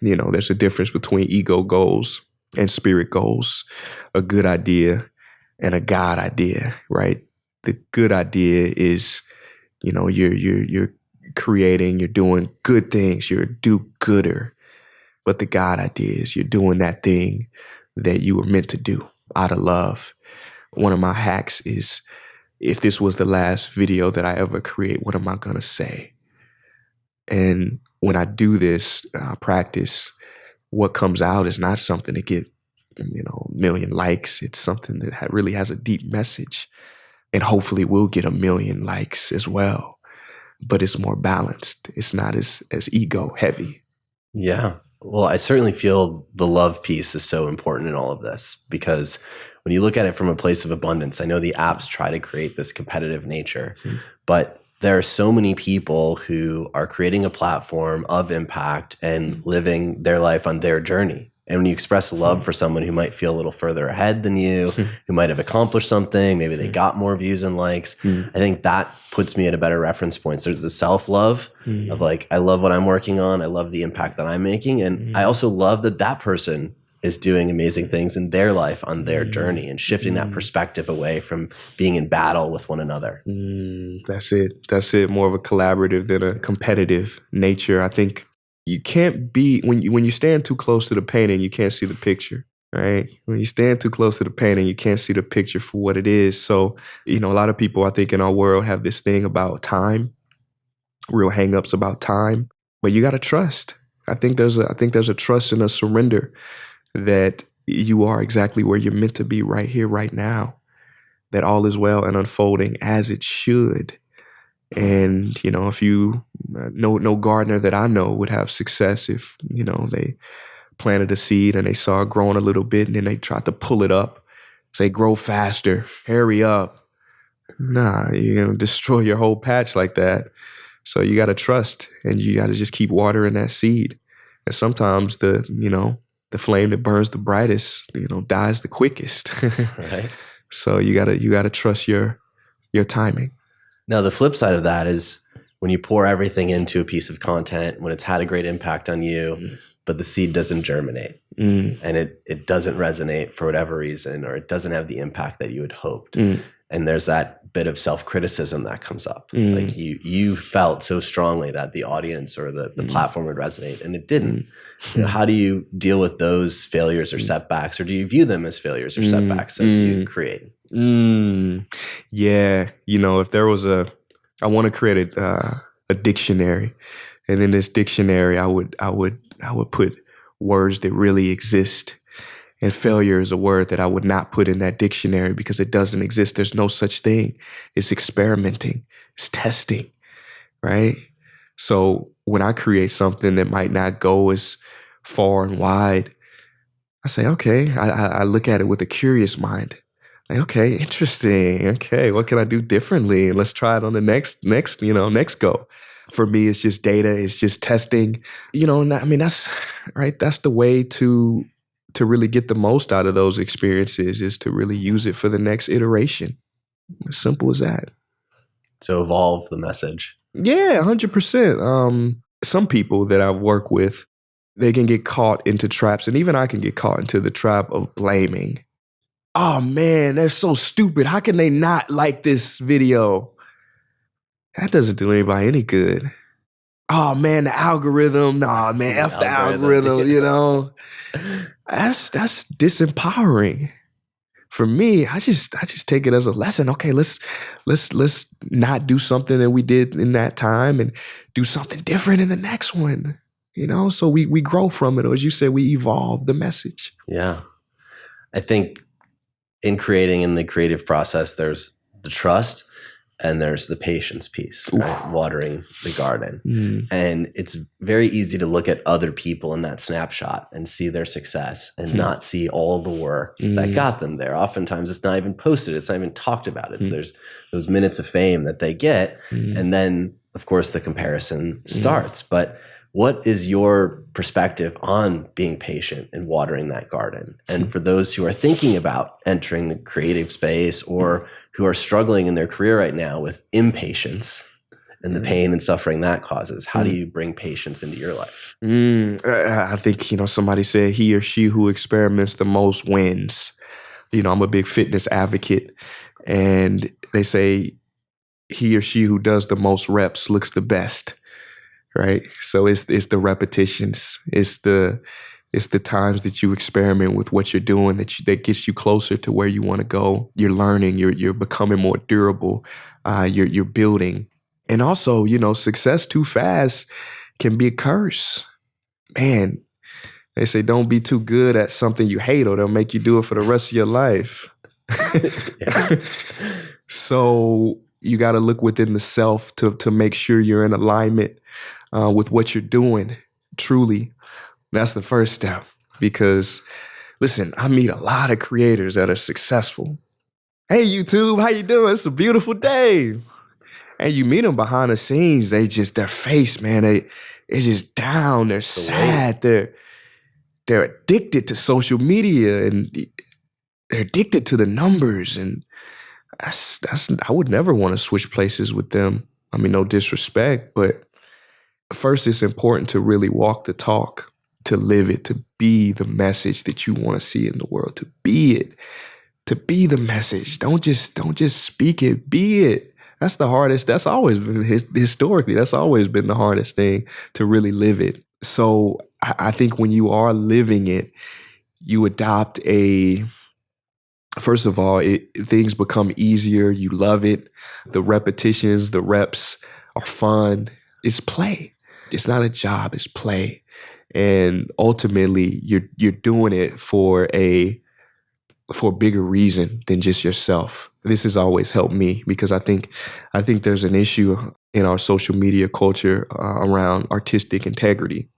You know, there's a difference between ego goals and spirit goals. A good idea and a God idea, right? The good idea is, you know, you're you're you're creating, you're doing good things, you're a do-gooder. But the God idea is you're doing that thing that you were meant to do out of love. One of my hacks is if this was the last video that I ever create, what am I gonna say? And when I do this uh, practice, what comes out is not something to get, you know, a million likes. It's something that really has a deep message, and hopefully we'll get a million likes as well. But it's more balanced. It's not as as ego heavy. Yeah. Well, I certainly feel the love piece is so important in all of this because when you look at it from a place of abundance, I know the apps try to create this competitive nature, Mhm. but there are so many people who are creating a platform of impact and living their life on their journey. And when you express love for someone who might feel a little further ahead than you, Mhm. who might have accomplished something, maybe they Mhm. got more views and likes, Mm. I think that puts me at a better reference point. So there's the self love of like I love what I'm working on. I love the impact that I'm making, and I Mm. also love that that person is doing amazing things in their life on their Mm. journey and shifting that Mm. perspective away from being in battle with one another. Mm, that's it. That's it. More of a collaborative than a competitive nature. I think you can't be when you when you stand too close to the painting, you can't see the picture. Right? When you stand too close to the painting, you can't see the picture for what it is. So, you know, a lot of people I think in our world have this thing about time, real hangups about time. But you gotta trust. I think there's a I think there's a trust and a surrender that you are exactly where you're meant to be right here, right now that all is well and unfolding as it should. And you know, if you uh, no no gardener that I know would have success if you know they planted a seed and they saw it growing a little bit and then they tried to pull it up, say grow faster, hurry up. Nah, you're gonna destroy your whole patch like that. So you got to trust and you got to just keep watering that seed. And sometimes the you know the flame that burns the brightest, you know, dies the quickest. Right. So you gotta you gotta trust your your timing. Now the flip side of that is when you pour everything into a piece of content, when it's had a great impact on you, Mm. but the seed doesn't germinate Mm, and it it doesn't resonate for whatever reason, or it doesn't have the impact that you had hoped. mm, and there's that bit of self-criticism that comes up Mm. like you you felt so strongly that the audience or the, the Mm. platform would resonate and it didn't You know, how do you deal with those failures or Mm. setbacks or do you view them as failures or Mm. setbacks as you Mm. create mm. Yeah, you know, if there was a, I want to create a uh, a dictionary, and in this dictionary, I would I would I would put words that really exist. And failure is a word that I would not put in that dictionary because it doesn't exist. There's no such thing. It's experimenting. It's testing, right? So when I create something that might not go as far and wide, I say, okay, I, I, look at it with a curious mind. Like, okay, interesting. Okay, what can I do differently? And let's try it on the next, next, you know, next go. For me, it's just data. It's just testing. You know, I mean, that's right. That's the way to to really get the most out of those experiences is to really use it for the next iteration. As simple as that. to evolve the message Yeah, hundred percent. Um, some people that I work with, they can get caught into traps, and even I can get caught into the trap of blaming. Oh man, they're so stupid. How can they not like this video? That doesn't do anybody any good. Oh man, the algorithm. Nah, man, The f the algorithm, algorithm. You know, that's that's disempowering. For me i just i just take it as a lesson. Okay let's let's let's not do something that we did in that time and do something different in the next one you know? So we we grow from it or as you said we evolve the message. Yeah. I think in creating in the creative process there's the trust and there's the patience piece right? watering the garden Mm, And it's very easy to look at other people in that snapshot and see their success and Hmm. not see all the work that Mm. got them there. Oftentimes it's not even posted, it's not even talked about. It's Mm. there's those minutes of fame that they get. mm, And then, of course, the comparison Mm. starts. But what is your perspective on being patient and watering that garden? And for those who are thinking about entering the creative space or who are struggling in their career right now with impatience and the Mm. pain and suffering that causes. How do Mm. you bring patience into your life? Mm, I I think, you know, somebody said he or she who experiments the most wins. You know, I'm a big fitness advocate, and they say he or she who does the most reps looks the best, right? So it's it's the repetitions, it's the it's the times that you experiment with what you're doing that you, that gets you closer to where you want to go. You're learning, you're you're becoming more durable, uh, you're you're building, and also, you know, success too fast can be a curse man, they say don't be too good at something you hate or they'll make you do it for the rest of your life. So you got to look within the self to to make sure you're in alignment uh, with what you're doing. Truly, that's the first step. Because listen, I meet a lot of creators that are successful. Hey YouTube, how you doing? It's a beautiful day. And you meet them behind the scenes, they just their face, man, they it's just down. They're sad. They're they're addicted to social media and they're addicted to the numbers. And that's that's I would never want to switch places with them. I mean, no disrespect, but first it's important to really walk the talk, to live it, to be the message that you want to see in the world, to be it, to be the message. Don't just don't just speak it, be it. That's the hardest. That's always been his, historically. That's always been the hardest thing to really live it. So I, I think when you are living it, you adopt a. First of all, it, things become easier. You love it. The repetitions, the reps are fun. It's play. It's not a job. It's play, and ultimately, you're you're doing it for a for a bigger reason than just yourself. This has always helped me because I think I think there's an issue in our social media culture uh, around artistic integrity.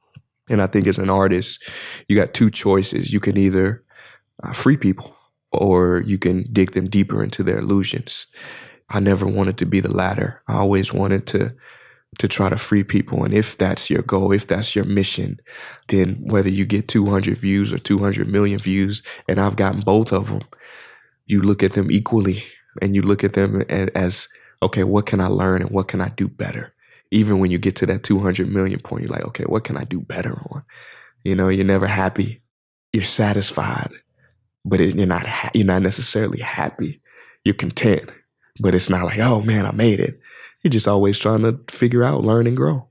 And I think as an artist, you got two choices. You can either uh, free people or you can dig them deeper into their illusions. I never wanted to be the latter. I always wanted to to try to free people. And if that's your goal, if that's your mission, then whether you get 200 views or 200 million views, and I've gotten both of them, you look at them equally and you look at them as, okay, what can I learn and what can I do better? Even when you get to that 200 million point, you're like, okay, what can I do better on? You know, you're never happy. You're satisfied, but it, you're not ha- you're not necessarily happy. You're content, but it's not like, oh man, I made it. You're just always trying to figure out, learn, and grow.